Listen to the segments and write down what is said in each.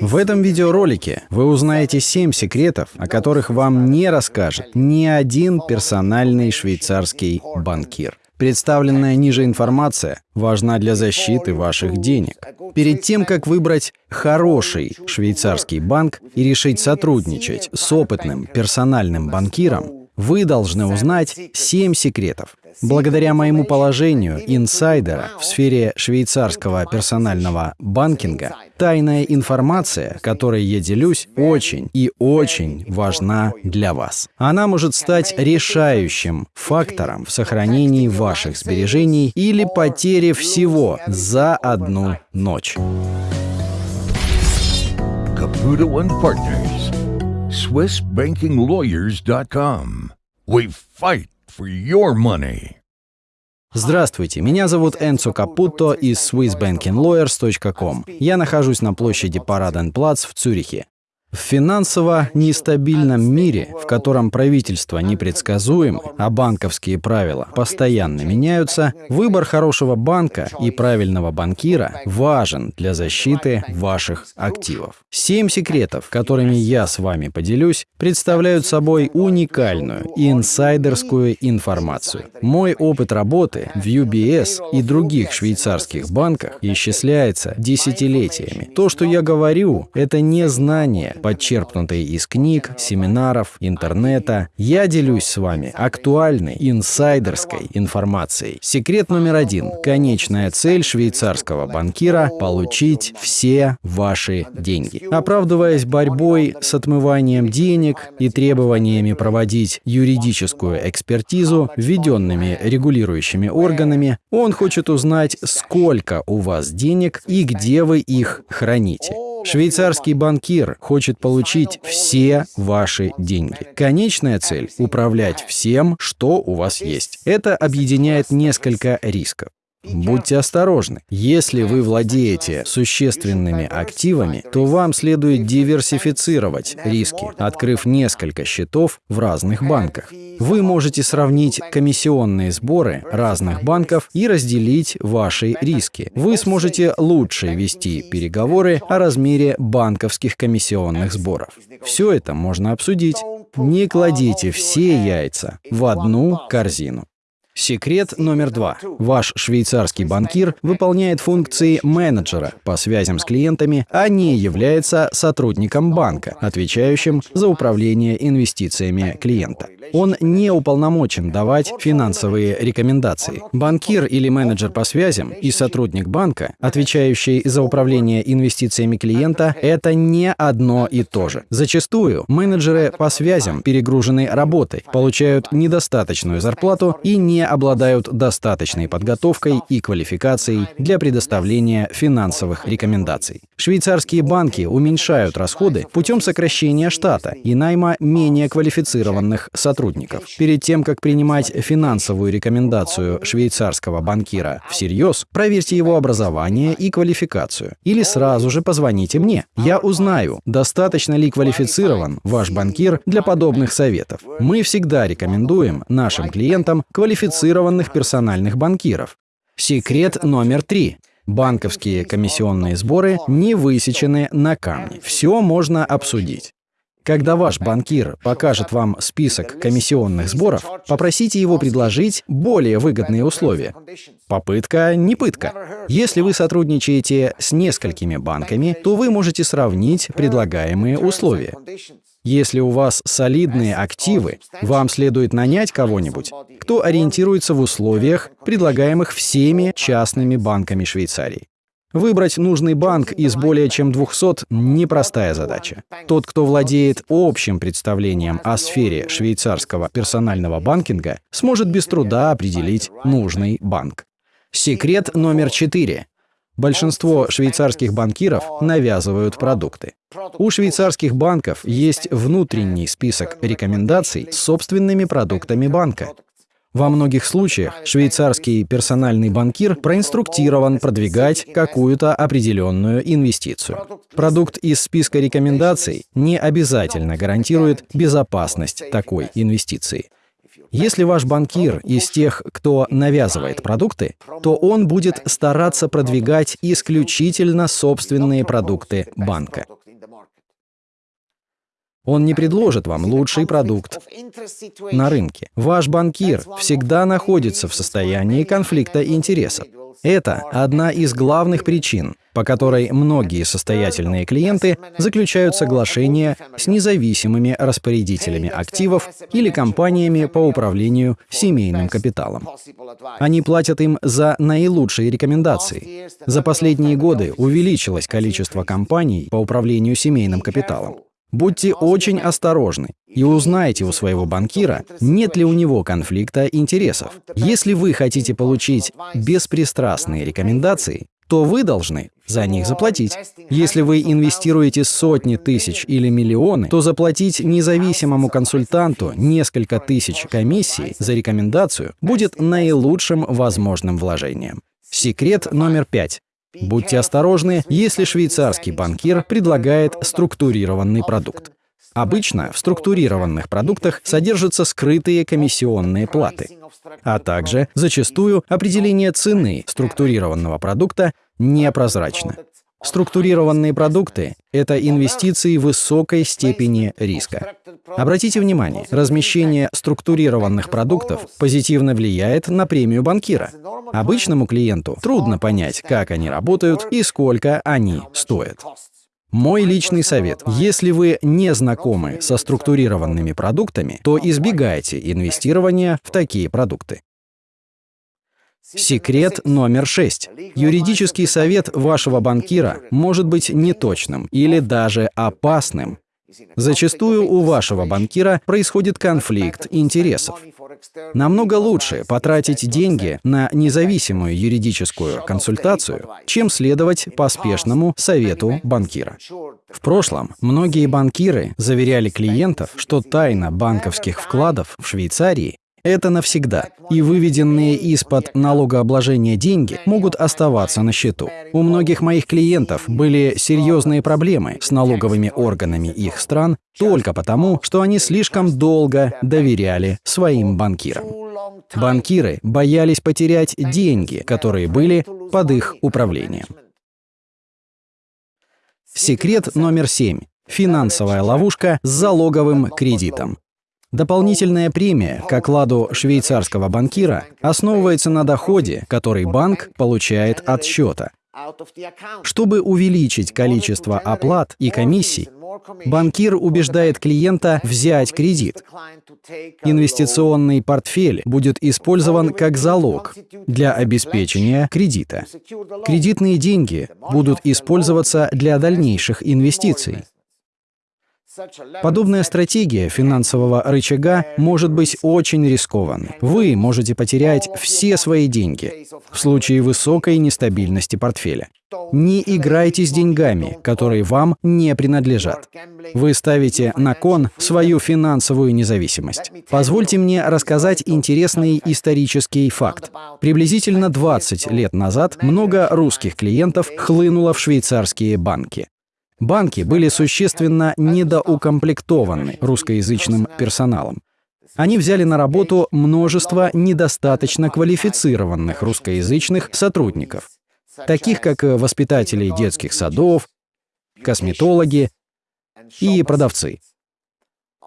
В этом видеоролике вы узнаете 7 секретов, о которых вам не расскажет ни один персональный швейцарский банкир. Представленная ниже информация важна для защиты ваших денег. Перед тем, как выбрать хороший швейцарский банк и решить сотрудничать с опытным персональным банкиром, вы должны узнать 7 секретов, Благодаря моему положению инсайдера в сфере швейцарского персонального банкинга, тайная информация, которой я делюсь, очень и очень важна для вас. Она может стать решающим фактором в сохранении ваших сбережений или потере всего за одну ночь. Caputo Partners. SwissBankingLawyers.com. We fight Здравствуйте, меня зовут Энцо Капутто из SwissBankingLawyers.com. Я нахожусь на площади Параденплац в Цюрихе. В финансово нестабильном мире, в котором правительство непредсказуемо, а банковские правила постоянно меняются, выбор хорошего банка и правильного банкира важен для защиты ваших активов. Семь секретов, которыми я с вами поделюсь, представляют собой уникальную инсайдерскую информацию. Мой опыт работы в UBS и других швейцарских банках исчисляется десятилетиями. То, что я говорю, это не знание, подчерпнутые из книг, семинаров, интернета. Я делюсь с вами актуальной, инсайдерской информацией. Секрет номер один. Конечная цель швейцарского банкира – получить все ваши деньги. Оправдываясь борьбой с отмыванием денег и требованиями проводить юридическую экспертизу, введенными регулирующими органами, он хочет узнать, сколько у вас денег и где вы их храните. Швейцарский банкир хочет получить все ваши деньги. Конечная цель – управлять всем, что у вас есть. Это объединяет несколько рисков. Будьте осторожны. Если вы владеете существенными активами, то вам следует диверсифицировать риски, открыв несколько счетов в разных банках. Вы можете сравнить комиссионные сборы разных банков и разделить ваши риски. Вы сможете лучше вести переговоры о размере банковских комиссионных сборов. Все это можно обсудить. Не кладите все яйца в одну корзину. Секрет номер два. Ваш швейцарский банкир выполняет функции менеджера по связям с клиентами, а не является сотрудником банка, отвечающим за управление инвестициями клиента. Он не уполномочен давать финансовые рекомендации. Банкир или менеджер по связям и сотрудник банка, отвечающий за управление инвестициями клиента, это не одно и то же. Зачастую менеджеры по связям перегружены работой, получают недостаточную зарплату и не обладают достаточной подготовкой и квалификацией для предоставления финансовых рекомендаций. Швейцарские банки уменьшают расходы путем сокращения штата и найма менее квалифицированных сотрудников. Перед тем, как принимать финансовую рекомендацию швейцарского банкира всерьез, проверьте его образование и квалификацию. Или сразу же позвоните мне. Я узнаю, достаточно ли квалифицирован ваш банкир для подобных советов. Мы всегда рекомендуем нашим клиентам квалифицированных квалифицированных персональных банкиров. Секрет номер три. Банковские комиссионные сборы не высечены на камне. Все можно обсудить. Когда ваш банкир покажет вам список комиссионных сборов, попросите его предложить более выгодные условия. Попытка не пытка. Если вы сотрудничаете с несколькими банками, то вы можете сравнить предлагаемые условия. Если у вас солидные активы, вам следует нанять кого-нибудь, кто ориентируется в условиях, предлагаемых всеми частными банками Швейцарии. Выбрать нужный банк из более чем 200 – непростая задача. Тот, кто владеет общим представлением о сфере швейцарского персонального банкинга, сможет без труда определить нужный банк. Секрет номер четыре. Большинство швейцарских банкиров навязывают продукты. У швейцарских банков есть внутренний список рекомендаций с собственными продуктами банка. Во многих случаях швейцарский персональный банкир проинструктирован продвигать какую-то определенную инвестицию. Продукт из списка рекомендаций не обязательно гарантирует безопасность такой инвестиции. Если ваш банкир из тех, кто навязывает продукты, то он будет стараться продвигать исключительно собственные продукты банка. Он не предложит вам лучший продукт на рынке. Ваш банкир всегда находится в состоянии конфликта интересов. Это одна из главных причин, по которой многие состоятельные клиенты заключают соглашения с независимыми распорядителями активов или компаниями по управлению семейным капиталом. Они платят им за наилучшие рекомендации. За последние годы увеличилось количество компаний по управлению семейным капиталом. Будьте очень осторожны и узнайте у своего банкира, нет ли у него конфликта интересов. Если вы хотите получить беспристрастные рекомендации, то вы должны за них заплатить. Если вы инвестируете сотни тысяч или миллионы, то заплатить независимому консультанту несколько тысяч комиссий за рекомендацию будет наилучшим возможным вложением. Секрет номер пять. Будьте осторожны, если швейцарский банкир предлагает структурированный продукт. Обычно в структурированных продуктах содержатся скрытые комиссионные платы, а также зачастую определение цены структурированного продукта непрозрачно. Структурированные продукты — это инвестиции высокой степени риска. Обратите внимание, размещение структурированных продуктов позитивно влияет на премию банкира. Обычному клиенту трудно понять, как они работают и сколько они стоят. Мой личный совет. Если вы не знакомы со структурированными продуктами, то избегайте инвестирования в такие продукты. Секрет номер шесть. Юридический совет вашего банкира может быть неточным или даже опасным. Зачастую у вашего банкира происходит конфликт интересов. Намного лучше потратить деньги на независимую юридическую консультацию, чем следовать поспешному совету банкира. В прошлом многие банкиры заверяли клиентов, что тайна банковских вкладов в Швейцарии это навсегда, и выведенные из-под налогообложения деньги могут оставаться на счету. У многих моих клиентов были серьезные проблемы с налоговыми органами их стран только потому, что они слишком долго доверяли своим банкирам. Банкиры боялись потерять деньги, которые были под их управлением. Секрет номер семь. Финансовая ловушка с залоговым кредитом. Дополнительная премия к окладу швейцарского банкира основывается на доходе, который банк получает от счета. Чтобы увеличить количество оплат и комиссий, банкир убеждает клиента взять кредит. Инвестиционный портфель будет использован как залог для обеспечения кредита. Кредитные деньги будут использоваться для дальнейших инвестиций. Подобная стратегия финансового рычага может быть очень рискованной. Вы можете потерять все свои деньги в случае высокой нестабильности портфеля. Не играйте с деньгами, которые вам не принадлежат. Вы ставите на кон свою финансовую независимость. Позвольте мне рассказать интересный исторический факт. Приблизительно 20 лет назад много русских клиентов хлынуло в швейцарские банки. Банки были существенно недоукомплектованы русскоязычным персоналом. Они взяли на работу множество недостаточно квалифицированных русскоязычных сотрудников, таких как воспитатели детских садов, косметологи и продавцы.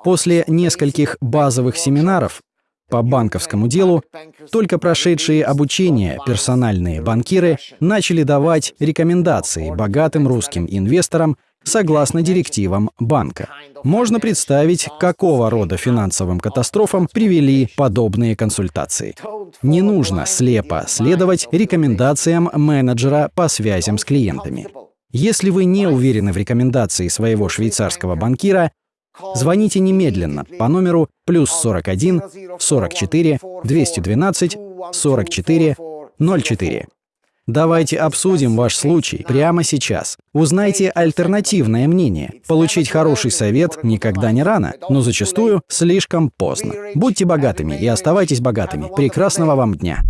После нескольких базовых семинаров по банковскому делу, только прошедшие обучение персональные банкиры начали давать рекомендации богатым русским инвесторам согласно директивам банка. Можно представить, какого рода финансовым катастрофам привели подобные консультации. Не нужно слепо следовать рекомендациям менеджера по связям с клиентами. Если вы не уверены в рекомендации своего швейцарского банкира, звоните немедленно по номеру плюс 41 44 212 44 04. Давайте обсудим ваш случай прямо сейчас. Узнайте альтернативное мнение. Получить хороший совет никогда не рано, но зачастую слишком поздно. Будьте богатыми и оставайтесь богатыми. Прекрасного вам дня!